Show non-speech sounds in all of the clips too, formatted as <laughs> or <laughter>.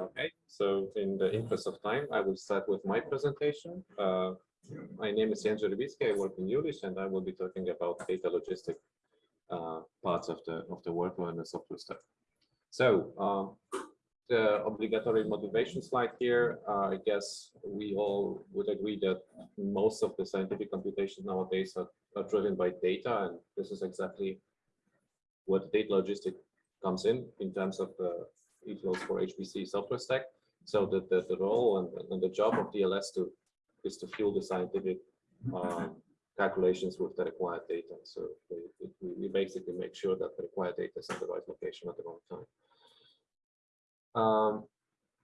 Okay, so in the interest of time, I will start with my presentation. Uh, my name is Jens Rybicki. I work in Jülich, and I will be talking about data logistic uh, parts of the of the workflow and the software stack. So uh, the obligatory motivation slide here. Uh, I guess we all would agree that most of the scientific computation nowadays are, are driven by data, and this is exactly what data logistic comes in in terms of the eFlows for HPC software stack. So the, the, the role and, and, the job of DLS to is to fuel the scientific um, calculations with the required data. So we, we basically make sure that the required data is in the right location at the wrong time. Um,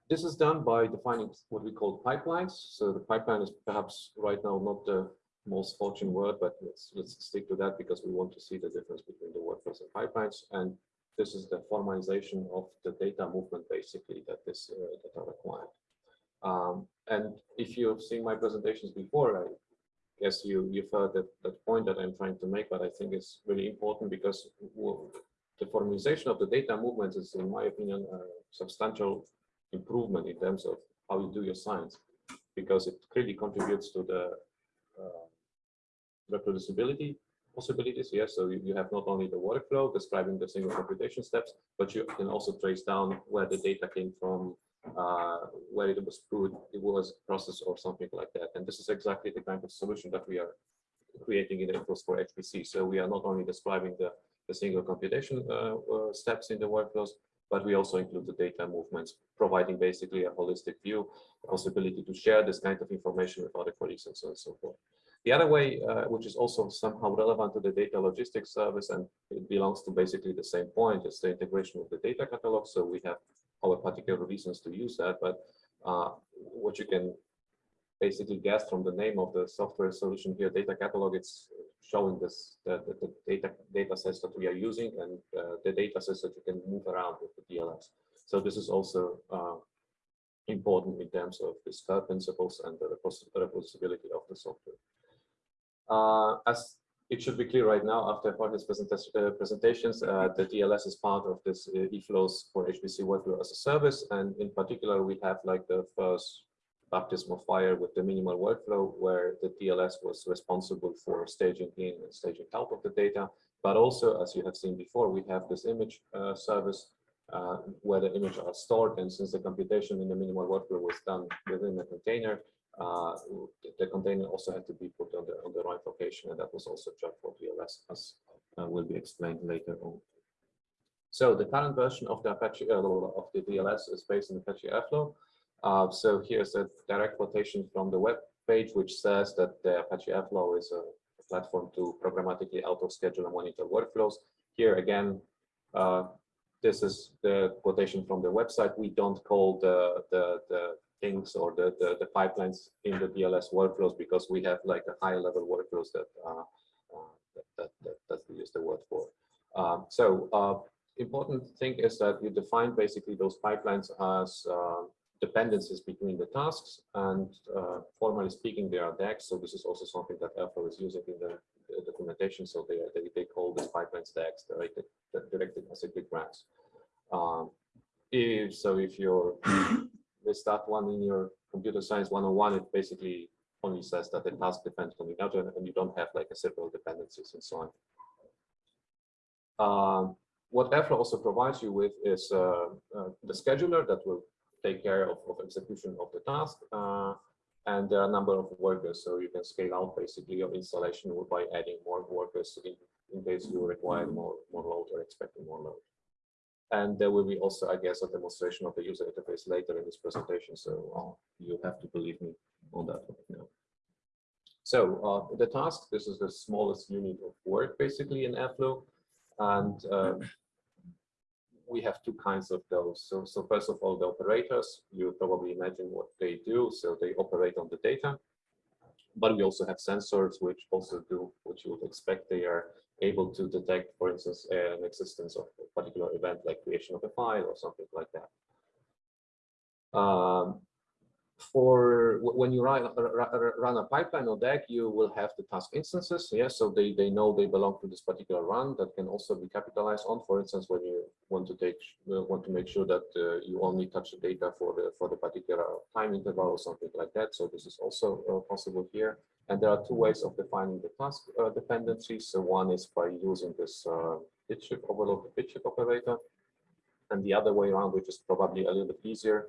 this is done by defining what we call pipelines. So the pipeline is perhaps right now not the most fortune word, but let's let's stick to that because we want to see the difference between the workflows and pipelines. And this is the formalization of the data movement basically that is uh, that are required. Um, and if you've seen my presentations before, I guess you you've heard that that point that I'm trying to make, but I think it's really important because the formalization of the data movement is, in my opinion, a substantial improvement in terms of how you do your science, because it clearly contributes to the uh, reproducibility possibilities. Yes, so you, you have not only the workflow describing the single computation steps, but you can also trace down where the data came from, uh, where it was put, it was processed or something like that. And this is exactly the kind of solution that we are creating in eFlows for HPC. So we are not only describing the, the single computation uh, uh, steps in the workflows, but we also include the data movements, providing basically a holistic view, possibility to share this kind of information with other colleagues and so on and so forth. The other way, uh, which is also somehow relevant to the data logistics service, and it belongs to basically the same point, is the integration of the data catalog. So we have our particular reasons to use that, but uh, what you can basically guess from the name of the software solution here, data catalog, it's showing this the, the, data data sets that we are using and uh, the data sets that you can move around with the DLS. So this is also uh, important in terms of the SCAR principles and the reproducibility of the software. Uh, as it should be clear right now after Jorge's uh, presentations, uh, the DLS is part of this uh, eFlows for HPC workflow as a service. And in particular, we have like the first baptism of fire with the minimal workflow where the DLS was responsible for staging in and staging out of the data. But also, as you have seen before, we have this image uh, service uh, where the images are stored. And since the computation in the minimal workflow was done within a container, uh, the container also had to be put on the on the right location, and that was also job for DLS, as uh, will be explained later on. So the current version of the Apache uh, of the DLS is based on Apache Airflow. Uh, so here's a direct quotation from the web page, which says that the Apache Airflow is a platform to programmatically auto-schedule and monitor workflows. Here again, uh, this is the quotation from the website. We don't call the the the things or the, the, the, pipelines in the DLS workflows because we have like a higher level workflows that, uh, uh, that, that, that, we use the word for. Um, so uh, important thing is that you define basically those pipelines as uh, dependencies between the tasks and uh, formally speaking they are DAGs. So this is also something that Airflow is using in the, the documentation. So they, they, they call these pipelines DAGs, directed, directed acyclic graphs. Um, if, so if you're <laughs> with that one in your computer science 101, it basically only says that the task depends on the other and you don't have like a several dependencies and so on. Um, what Airflow also provides you with is uh, uh, the scheduler that will take care of, of execution of the task. Uh, and there are a number of workers, so you can scale out basically your installation by adding more workers in, in case you require more, more load or expecting more load. And there will be also, I guess, a demonstration of the user interface later in this presentation. So uh, you have to believe me on that one now. So uh, the task, this is the smallest unit of work basically in Airflow. And uh, we have two kinds of those. So, so first of all, the operators, you probably imagine what they do. So they operate on the data. But we also have sensors which also do what you would expect. They are able to detect, for instance, an existence of a particular event like creation of a file or something like that. Um, for when you run, run a pipeline on deck, you will have the task instances. Yes, so they, they know they belong to this particular run that can also be capitalized on. For instance, when you want to take uh, want to make sure that uh, you only touch the data for the for the particular time interval or something like that. So this is also uh, possible here. And there are two ways of defining the task uh, dependencies. So one is by using this uh, bit shift overload the bit operator, and the other way around, which is probably a little bit easier,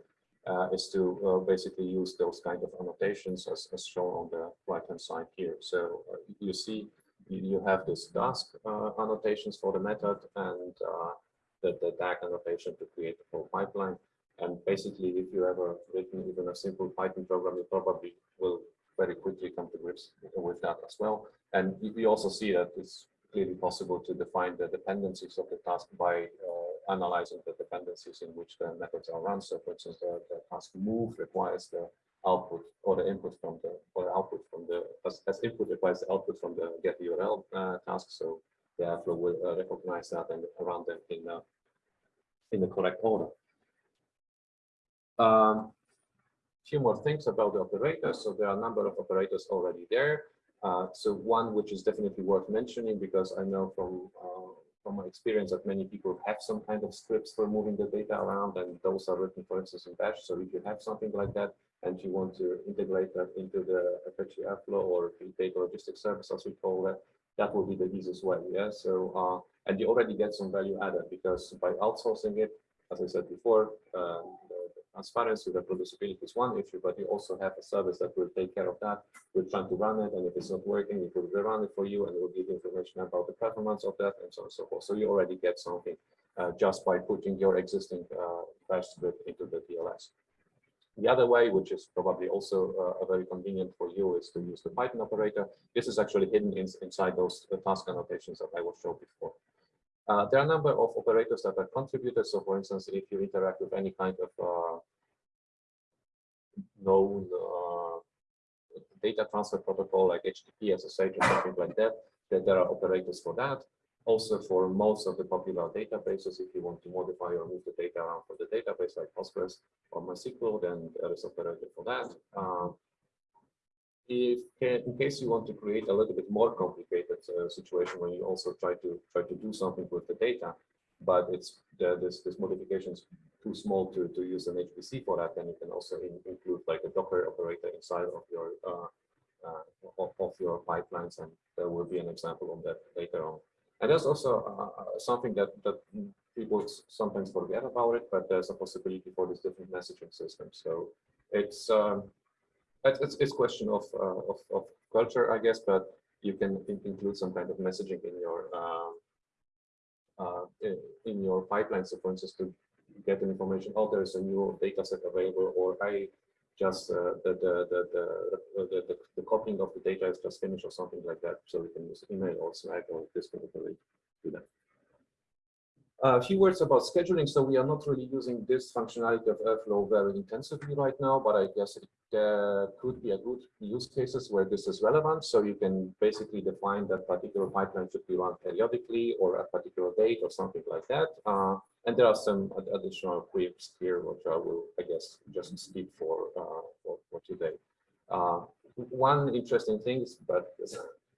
uh, is to uh, basically use those kind of annotations as, as shown on the right hand side here. So uh, you see you, have this task uh, annotations for the method and the, the annotation to create the whole pipeline. And basically, if you ever written even a simple Python program, you probably will very quickly come to grips with that as well. And we also see that it's clearly possible to define the dependencies of the task by uh, analyzing the dependencies in which the methods are run. So for instance, the, the task move requires the output or the input from the or the output from the as, as input requires the output from the get URL uh, task. So the Airflow will uh, recognize that and run them in uh, in the correct order. Um, few more things about the operators. So there are a number of operators already there. Uh, so one which is definitely worth mentioning because I know from uh, from my experience that many people have some kind of scripts for moving the data around and those are written for instance in bash. So if you have something like that and you want to integrate that into the Apache Airflow or the data logistics service as we call that, that will be the easiest way. Yeah. So uh, and you already get some value added because by outsourcing it, as I said before, uh, transparency, reproducibility is one issue, but you also have a service that will take care of that. We're trying to run it, and if it's not working, it will run it for you, and it will give you information about the performance of that, and so on and so forth. So you already get something uh, just by putting your existing uh, bash script into the DLS. The other way, which is probably also uh, very convenient for you, is to use the Python operator. This is actually hidden in, inside those task annotations that I was showed before. Uh, there are a number of operators that are contributed. So for instance, if you interact with any kind of uh, known uh, data transfer protocol like HTTP, SSH, or something like that, that there are operators for that. Also for most of the popular databases, if you want to modify or move the data around for the database like Postgres or MySQL, then there is operator for that. If in case you want to create a little bit more complicated uh, situation when you also try to try to do something with the data, but it's this this modification is too small to to use an HPC for that, then you can also in, include like a Docker operator inside of your uh, uh, of, of, your pipelines, and there will be an example of that later on. And there's also uh, uh, something that that people sometimes forget about it, but there's a possibility for these different messaging systems. So it's um, it's it's question of, uh, of, of culture, I guess, but you can include some kind of messaging in your uh, uh, in, in, your pipeline. So, for instance, to get the information, oh, there's a new data set available, or I just uh, the, the, the, the, the, the copying of the data is just finished, or something like that. So we can use email or Slack or kind of do that. A few words about scheduling. So we are not really using this functionality of Airflow very intensively right now, but I guess it uh, could be a good use cases where this is relevant. So you can basically define that particular pipeline should be run periodically or a particular date or something like that. Uh, and there are some additional quips here, which I will, I guess, just skip for uh, for, for, today. Uh, one interesting thing is, but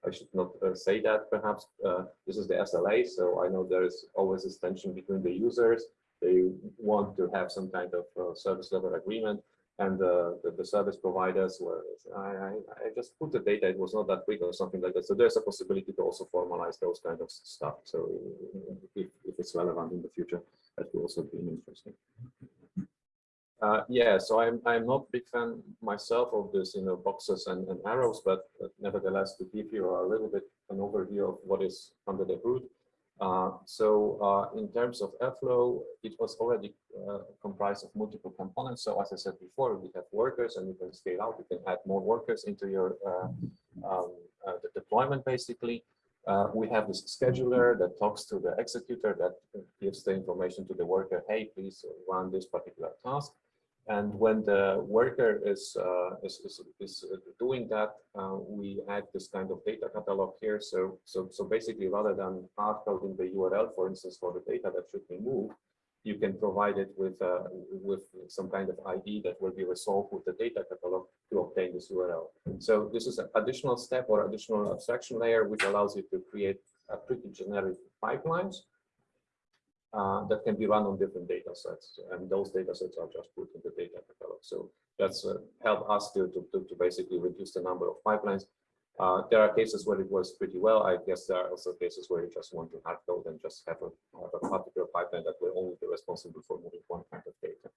I should not uh, say that perhaps uh, this is the SLA. So I know there is always this tension between the users. They want to have some kind of uh, service level agreement and the, the, service providers were, I, I, I, just put the data, it was not that big or something like that. So there's a possibility to also formalize those kind of stuff. So if, if it's relevant in the future, that will also be interesting. Uh, yeah, so I'm I'm not big fan myself of this, you know, boxes and, and arrows, but, nevertheless, to give you a little bit an overview of what is under the hood. Uh, so uh, in terms of Airflow, it was already uh, comprised of multiple components. So as I said before, we have workers and you can scale out, you can add more workers into your uh, um, uh, deployment basically. we have this scheduler that talks to the executor that gives the information to the worker, hey, please run this particular task. And when the worker is, uh, is, is, is, doing that, uh, we add this kind of data catalog here. So, so, so basically, rather than hard coding the URL, for instance, for the data that should be moved, you can provide it with uh, with some kind of ID that will be resolved with the data catalog to obtain this URL. So this is an additional step or additional abstraction layer which allows you to create a pretty generic pipelines uh, that can be run on different data sets, and those data sets are just put in the data catalog. So that's uh, helped us to, to, to basically reduce the number of pipelines uh, there are cases where it works pretty well. I guess there are also cases where you just want to hard code and just have a, have a particular pipeline that will only be responsible for moving one kind of data.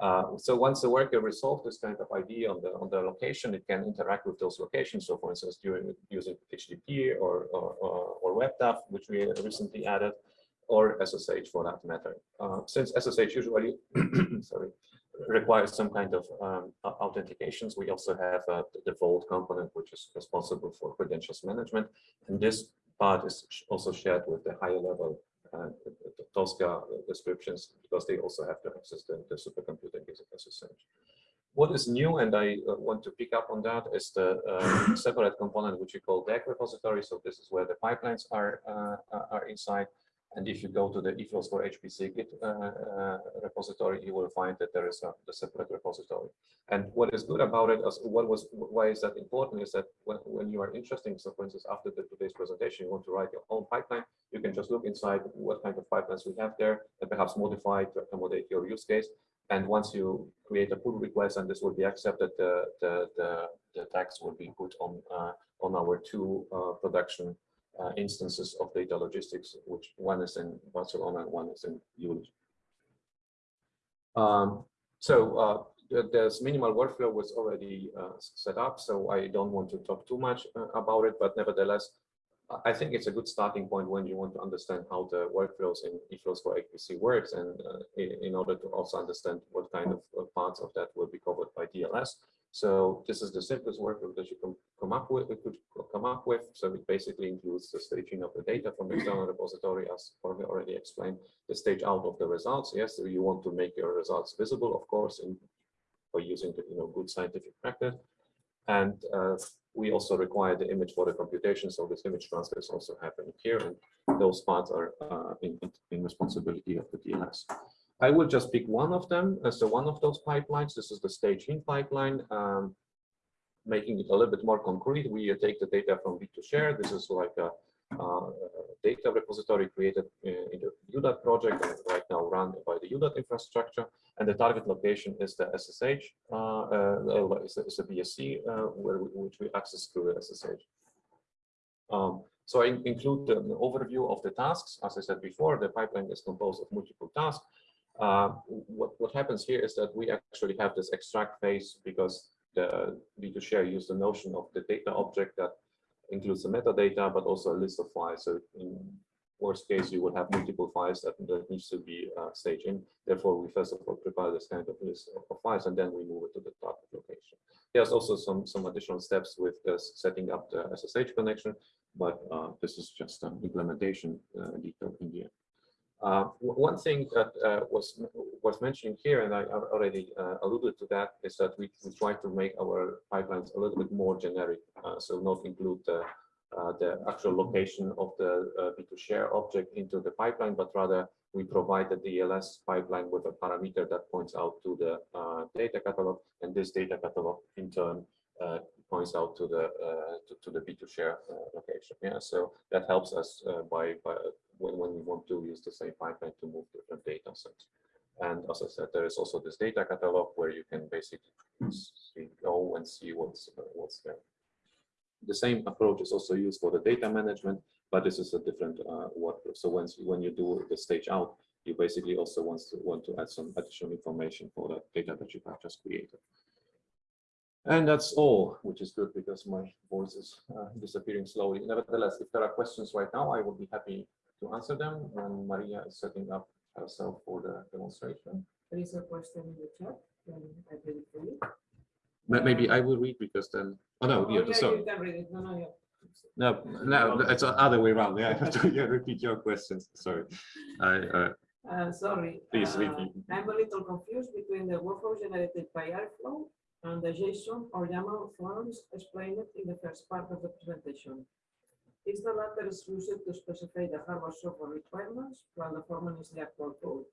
Uh, so once the worker resolves this kind of ID on the on the location, it can interact with those locations. So for instance, during using HTTP or or, or WebDAV, which we recently added, or SSH for that matter. Uh, since SSH usually, <clears throat> sorry, requires some kind of um, authentications. We also have uh, the Vault component, which is responsible for credentials management. And this part is also shared with the higher level uh, Tosca descriptions because they also have to access the, the supercomputer using SSH. What is new, and I uh, want to pick up on that, is the uh, separate component which we call DAG repository. So this is where the pipelines are uh, are inside. And if you go to the eFlows for HPC Git uh, uh, repository, you will find that there is a, a, separate repository. And what is good about it, as what was why is that important, is that when, when you are interested, so for instance, after the, today's presentation, you want to write your own pipeline, you can just look inside what kind of pipelines we have there and perhaps modify to accommodate your use case. And once you create a pull request and this will be accepted, the, the, the, the DAGs will be put on, uh, on our two uh, production uh, instances of data logistics, which one is in Barcelona and one is in Jülich. Um, so uh, there's minimal workflow was already uh, set up, so I don't want to talk too much uh, about it, but nevertheless, I think it's a good starting point when you want to understand how the workflows in eFlows for HPC works and uh, in, in, order to also understand what kind of uh, parts of that will be covered by DLS. So this is the simplest workflow that you can come up with, We could come up with. So it basically includes the staging of the data from the external repository, as Jorge already explained, the stage out of the results. Yes, you want to make your results visible, of course, in by using the you know good scientific practice. And uh, we also require the image for the computation. So this image transfer is also happening here, and those parts are uh, in, in responsibility of the DLS. I will just pick one of them as the one of those pipelines. This is the staging pipeline. Um, making it a little bit more concrete, we take the data from B2Share. This is like a, a data repository created in the EUDAT project and right now run by the EUDAT infrastructure. And the target location is the SSH, uh, uh, is, a, BSC, uh, where which we access through the SSH. Um, so I include an overview of the tasks. As I said before, the pipeline is composed of multiple tasks. Uh, what, what happens here is that we actually have this extract phase because the B2Share use the notion of the data object that includes the metadata, but also a list of files. So in worst case, you would have multiple files that, that needs to be uh, staged in. Therefore, we first of all prepare this kind of list of, files, and then we move it to the target location. There's also some, some additional steps with setting up the SSH connection, but uh, this is just an implementation uh, detail in the end. Uh, one thing that uh, was was mentioned here, and I already uh, alluded to that, is that we, we try to make our pipelines a little bit more generic, uh, so not include the, uh, the actual location of the uh, B2Share object into the pipeline, but rather we provide the DLS pipeline with a parameter that points out to the data catalog, and this data catalog in turn points out to the to, to, the B2Share location. Yeah, so that helps us by, by when, when we want to use the same pipeline to move different data sets. And as I said, there is also this data catalog where you can basically go and see what's uh, what's there. The same approach is also used for the data management, but this is a different uh, workflow. So once when you do the stage out, you basically also want to want to add some additional information for that data that you have just created. And that's all, which is good because my voice is uh, disappearing slowly. Nevertheless, if there are questions right now, I would be happy to answer them when Maria is setting up herself for the demonstration. There is a question in the chat. I read it for you. Maybe I will read because then. Oh no, oh, yeah, yeah, sorry. You can read it. No, no, yeah. No, no, it's the other way around. Yeah, I have to yeah, repeat your questions. Sorry. I, uh, uh, sorry. Please uh, repeat. I'm a little confused between the workflow generated by Airflow and the JSON or YAML forms explained in the first part of the presentation. Is the latter used to specify the hardware software requirements while the former is the actual code?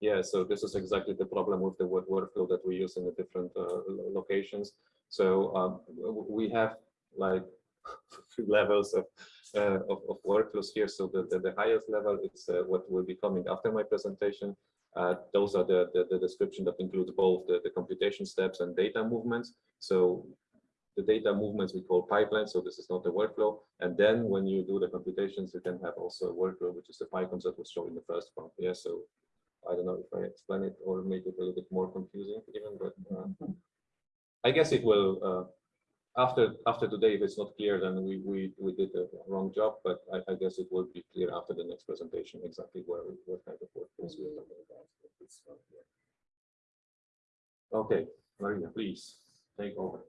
Yeah, so this is exactly the problem with the word workflow that we use in the different uh, locations. So um, we have like <laughs> levels of, uh, of, of workflows here. So the, the, the highest level is uh, what will be coming after my presentation. Uh, those are the, the, the description that includes both the, the computation steps and data movements. So the data movements we call pipeline, so this is not the workflow. And then when you do the computations, you can have also a workflow, which is the PyCOMPSs that was shown in the first part. Yeah, so I don't know if I explain it or make it a little bit more confusing even, but uh, I guess it will, uh, after, after today, if it's not clear, then we, we, we did a wrong job, but I, I guess it will be clear after the next presentation, exactly where, what kind of workflows we're talking about. Okay, Maria, please take over.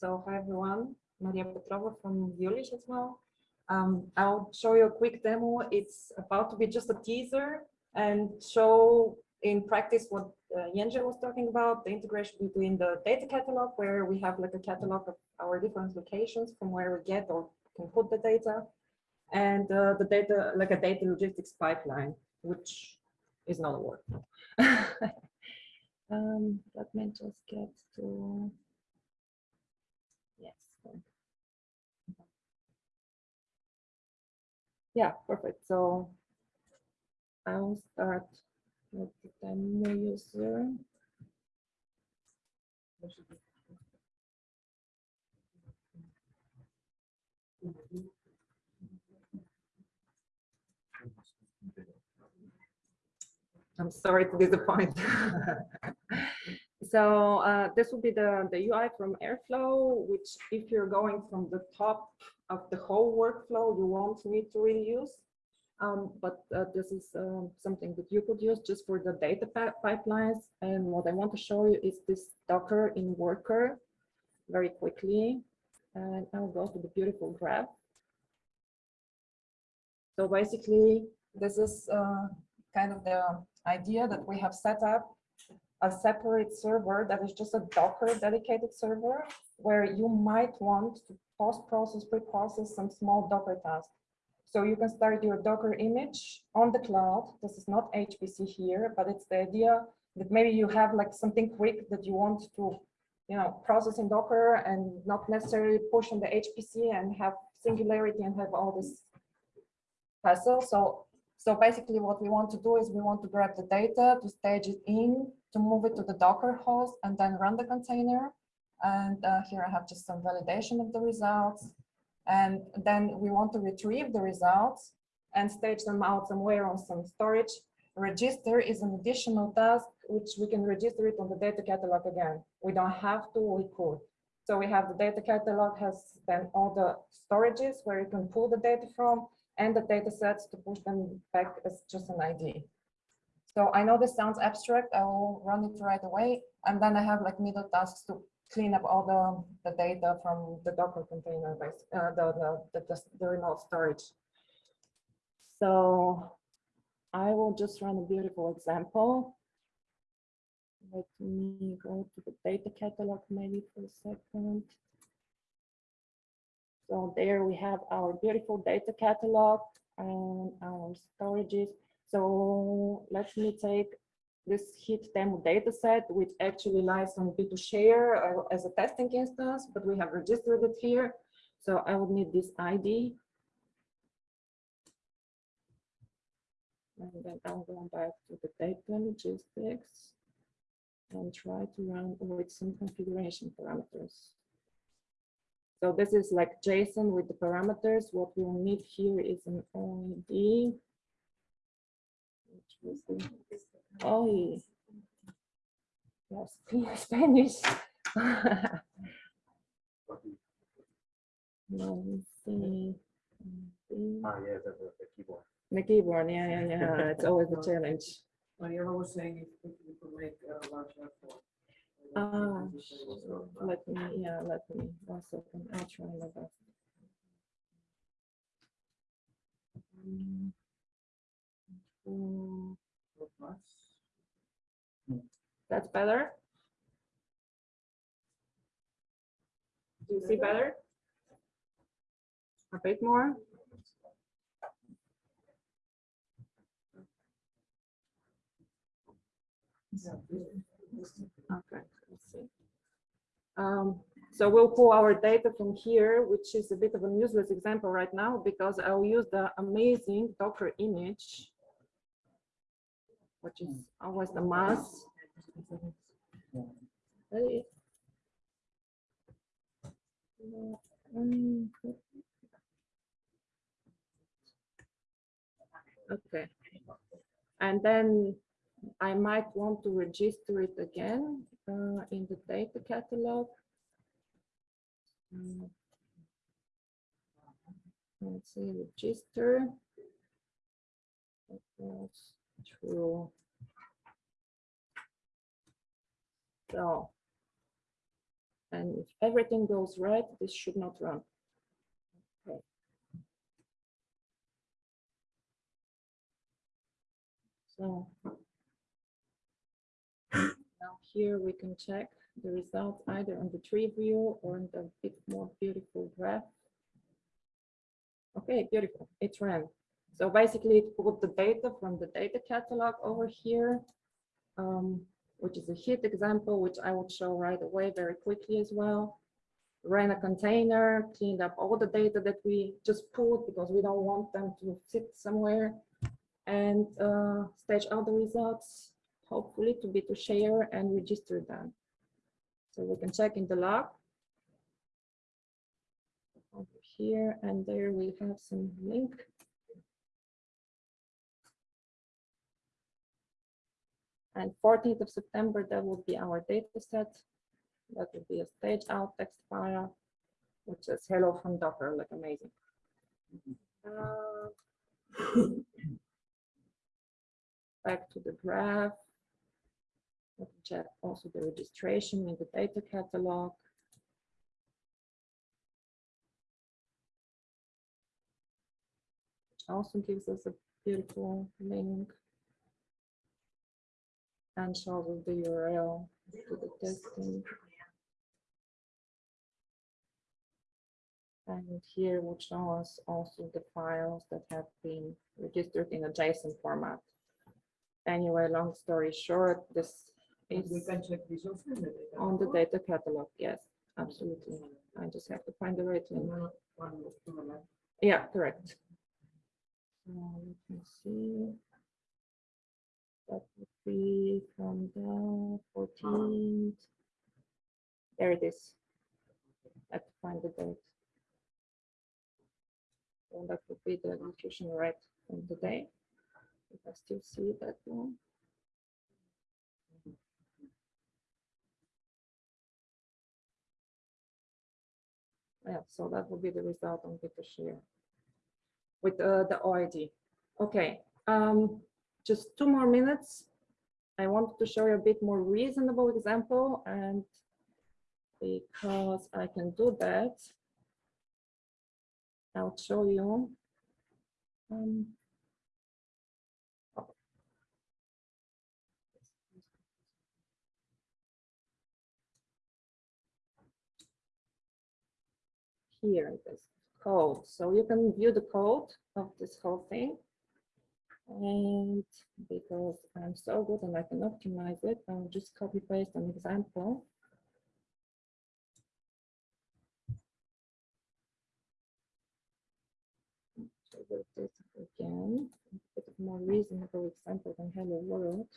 So hi everyone, Maria Petrova from Jülich as well. Um, I'll show you a quick demo. It's about to be just a teaser and show in practice what uh, Jens was talking about, the integration between the data catalog where we have like a catalog of our different locations from where we get or can put the data and uh, the data, like a data logistics pipeline, which is not a word. <laughs> um, let me just get to Yes. thank you. Yeah, perfect. So I will start with the demo user. I'm sorry to disappoint. <laughs> So uh, this will be the, the UI from Airflow, which if you're going from the top of the whole workflow, you won't need to reuse. Um, but uh, this is um, something that you could use just for the data pipelines. And what I want to show you is this Docker in Worker very quickly. And I'll go to the beautiful graph. So basically, this is uh, kind of the idea that we have set up a separate server that is just a Docker dedicated server where you might want to post-process, pre-process some small Docker tasks. So you can start your Docker image on the cloud. This is not HPC here, but it's the idea that maybe you have like something quick that you want to, you know, process in Docker and not necessarily push on the HPC and have singularity and have all this hassle. So so basically what we want to do is we want to grab the data, to stage it in, to move it to the Docker host and then run the container. And uh, here I have just some validation of the results. And then we want to retrieve the results and stage them out somewhere on some storage. Register is an additional task, which we can register it on the data catalog again. We don't have to, we could. So we have the data catalog has then all the storages where you can pull the data from and the data sets to push them back as just an ID. So I know this sounds abstract. I will run it right away. And then I have like middle tasks to clean up all the, the data from the Docker container, base, uh, the, the, the, the remote storage. So I will just run a beautiful example. Let me go to the data catalog maybe for a second. So there we have our beautiful data catalog and our storages. So let me take this heat demo data set, which actually lies on B2Share uh, as a testing instance, but we have registered it here. So I would need this ID. And then I'll go back to the data logistics and try to run with some configuration parameters. So this is like JSON with the parameters. What we'll need here is an OID. Which was oh, yes, Spanish. <laughs> No, let's see. Ah, yeah, the, the the keyboard. the keyboard, yeah, yeah, yeah, it's always a challenge. Mariela was saying if if could make a larger font. Ah, Let me, yeah, let me, one second, I'll try my best. That's better. Do you see better? A bit more. Okay. Um, so we'll pull our data from here, which is a bit of a useless example right now because I'll use the amazing Docker image which is always the mass. Okay. And then I might want to register it again uh, in the data catalog. Mm. Let's see, register. True. So. And if everything goes right, this should not run. Okay. So. Now here we can check the results either on the tree view or in the bit more beautiful graph. Okay, beautiful, it ran. So basically it pulled the data from the data catalog over here, um, which is a hit example, which I will show right away very quickly as well. Ran a container, cleaned up all the data that we just pulled because we don't want them to sit somewhere and uh, stage out the results, hopefully to B2Share and register them. So we can check in the log. Over here and there we have some link. And 14th of September, that will be our data set. That will be a stage out text file, which says hello from Docker, like amazing. Uh, <coughs> back to the graph. Check also the registration in the data catalog. Also gives us a beautiful link. And shows us the URL to the testing. And here will show us also the files that have been registered in a JSON format. Anyway, long story short, this is We can check this also the on the data catalog. Yes, absolutely. I just have to find the right link. One- one to the left. Yeah, correct. So let me see. That would be from the fourteenth. There it is. I have to find the date. And that would be the execution right from the day. If I still see that one. Yeah, so that will be the result on share with uh, the OID. Okay, um, just two more minutes. I wanted to show you a bit more reasonable example and because I can do that, I'll show you. Um, here this code. So you can view the code of this whole thing. And because I'm so good and I can optimize it, I'll just copy paste an example. This again, a bit more reasonable example than hello world.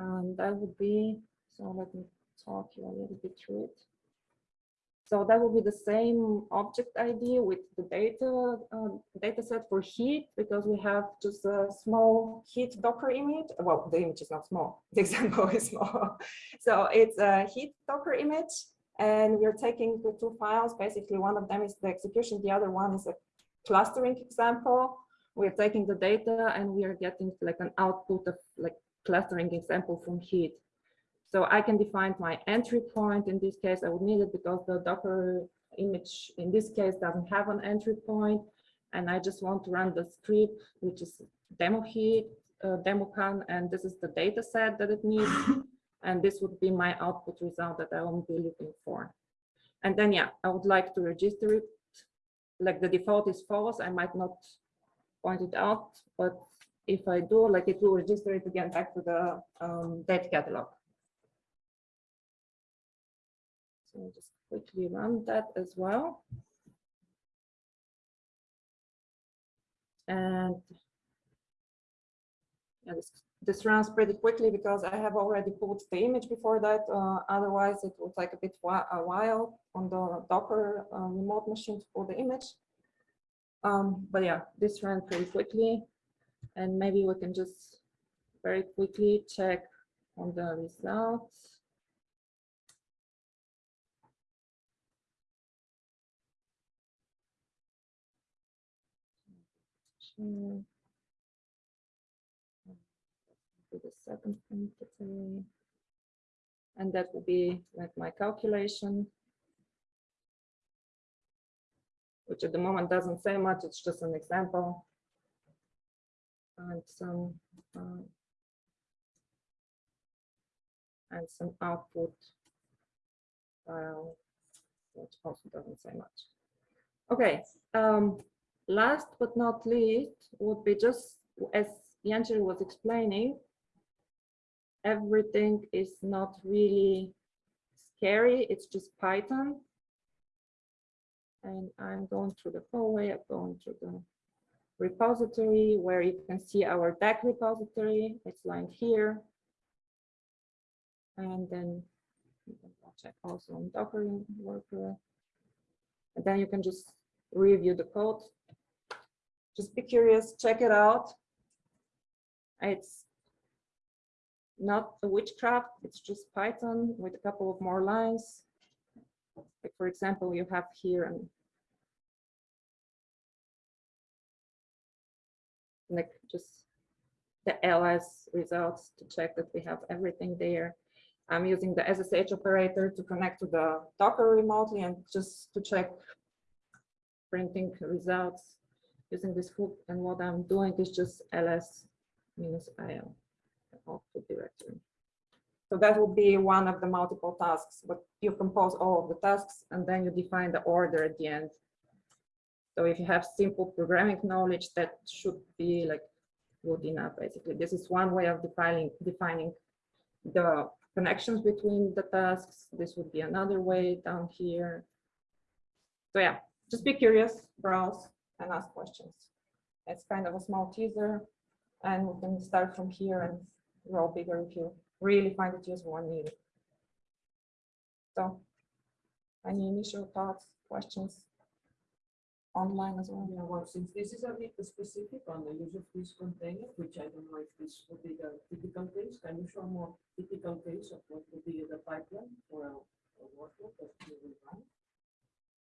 And that would be, so let me talk you a little bit through it. So that will be the same object ID with the data uh, data set for heat because we have just a small heat Docker image. Well, the image is not small. <laughs> The example is small. So it's a heat Docker image, and we're taking the two files. Basically, one of them is the execution. The other one is a clustering example. We're taking the data and we are getting like an output of like clustering example from heat. So I can define my entry point. In this case, I would need it because the Docker image in this case doesn't have an entry point. And I just want to run the script, which is demo heat, uh, demo can, and this is the data set that it needs. <coughs> and this would be my output result that I will be looking for. And then, yeah, I would like to register it. Like the default is false. I might not point it out, but if I do, like it will register it again back to the um, date catalog. Just quickly run that as well. And yeah, this, this runs pretty quickly because I have already put the image before that. Uh, otherwise, it would take a bit a while on the Docker uh, remote machine to pull the image. Um, but yeah, this ran pretty quickly. And maybe we can just very quickly check on the results. Share. Do the second entity. And that will be like my calculation. Which at the moment doesn't say much, it's just an example. And some. uh, And some output. file, Which also doesn't say much. Okay, um, last but not least would be just as Jancher was explaining. Everything is not really scary, it's just Python. And I'm going through the hallway, I'm going through the repository where you can see our DAG repository. It's lined here. And then you can check also on Docker worker. And then you can just review the code. Just be curious, check it out. It's not a witchcraft, it's just Python with a couple of more lines. Like for example, you have here an like just the ls results to check that we have everything there. I'm using the SSH operator to connect to the Docker remotely and just to check printing results using this hook. And what I'm doing is just ls minus il output directory. So that will be one of the multiple tasks, but you compose all of the tasks and then you define the order at the end. So if you have simple programming knowledge, that should be like good enough, basically. This is one way of defining defining the connections between the tasks. This would be another way down here. So yeah, just be curious, browse and ask questions. It's kind of a small teaser and we can start from here and grow bigger if you really find it useful and need it. So any initial thoughts, questions? Online as well? Yeah, well, since this is a bit specific on the use of this container, which I don't know if this would be the typical case, can you show more typical case of what would be the pipeline for a a workload that you will run?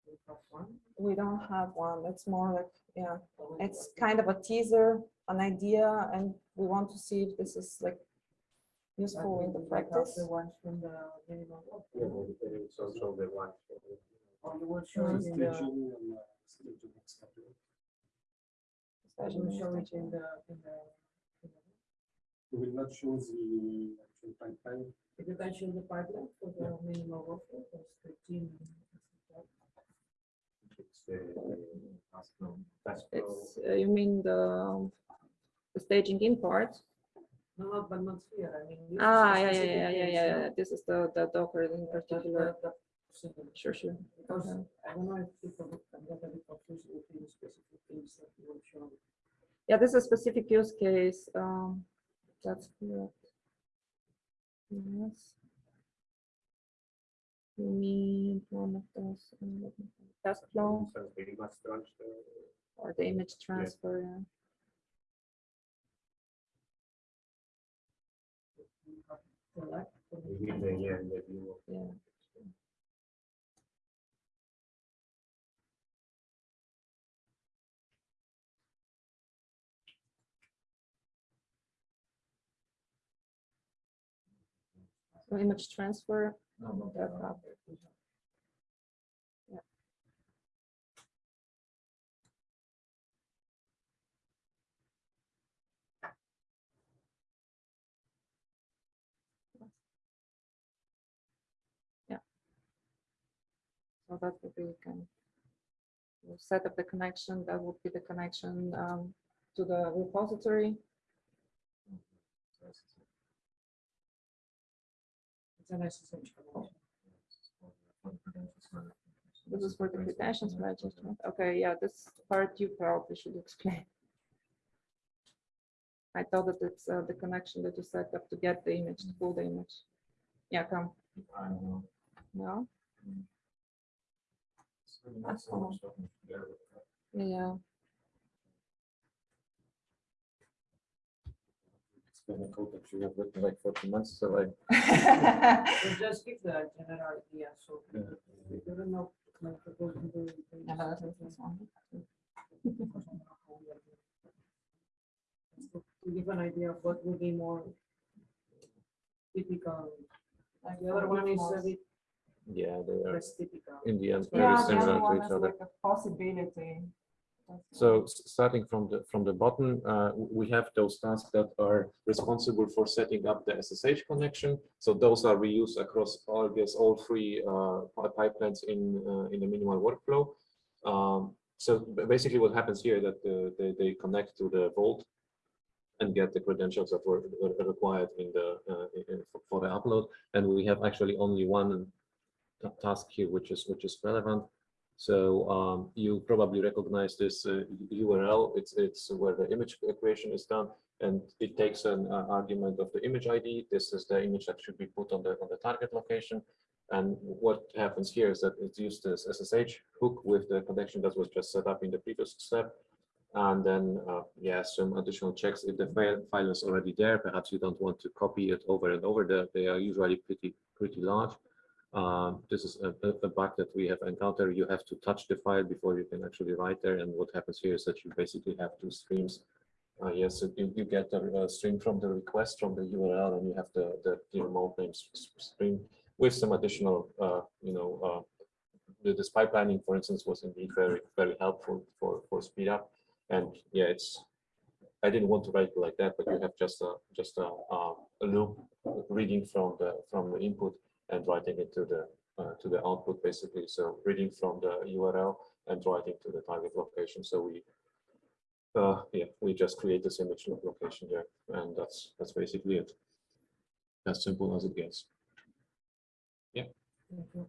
We have one. We don't have one. It's more like, yeah, it's kind of a teaser, an idea, and we want to see if this is like useful in the practice. The ones from the minimum. Yeah, it's also the one. Or oh, you will show it in the, uh, you especially will show it in the, in the. We will not show the actual pipeline. If you can show the pipeline for the minimum workload, that's the team. It's the task flow. Task flow. It's, uh, you mean the the staging in part? No, no, but not here, I mean. Ah, yeah, yeah, yeah, yeah, yeah. This is the, the Docker in particular. that- that single. Sure, sure. Because Okay. I don't know if people get a bit confused with the specific things that you show. Yeah, this is a specific use case. Um, that's correct. Yes. You one of those, um, task flow So transfer, or the image transfer? Yeah. So image transfer. That up. Yeah. Yeah. So that would be kind we'll set up the connection, that would be the connection um, to the repository. This is for the credentials management. Okay, yeah, this part you probably should explain. I thought that it's uh, the connection that you set up to get the image, to pull the image. Yeah, come. I don't know. No, It's really not so much talking together with that. yeah. Explain the code that you have written like forty months, so like. <laughs> So just give the general idea, so <laughs> Yeah. we don't know. like, the. Yeah, but that's. To give an idea of what would be more typical. Like the other one is a bit Yeah, they are less typical. in the end Yeah, very Yeah, the similar other one to each is other. like a possibility. So starting from the, from the bottom, uh, we have those tasks that are responsible for setting up the SSH connection. So those are reused across all, guess, all three uh, pipelines in, uh, in the minimal workflow. Um, So basically what happens here that they, they connect to the Vault and get the credentials that were required in the, uh, in- for the upload. And we have actually only one task here, which is, which is relevant. So um, you probably recognize this uh, URL. It's it's where the image creation is done, and it takes an uh, argument of the image ID. This is the image that should be put on the on the target location. And what happens here is that it's used as SSH hook with the connection that was just set up in the previous step. And then, uh, yeah, some additional checks. If the file, file is already there, perhaps you don't want to copy it over and over. The- They are usually pretty pretty large. Um, this is a, a, a bug that we have encountered. You have to touch the file before you can actually write there. And what happens here is that you basically have two streams. Uh, yes, so you, you get a, uh, stream from the request from the URL, and you have the the, the remote name stream with some additional, uh, you know, uh, the, this pipelining, for instance, was indeed very very helpful for for speed up. And yeah, it's I didn't want to write it like that, but you have just a just a, uh, a loop reading from the from the input and writing it to the uh, to the output basically. So reading from the URL and writing to the target location. So we uh, yeah, we just create this image location there, and that's that's basically it. As simple as it gets. You.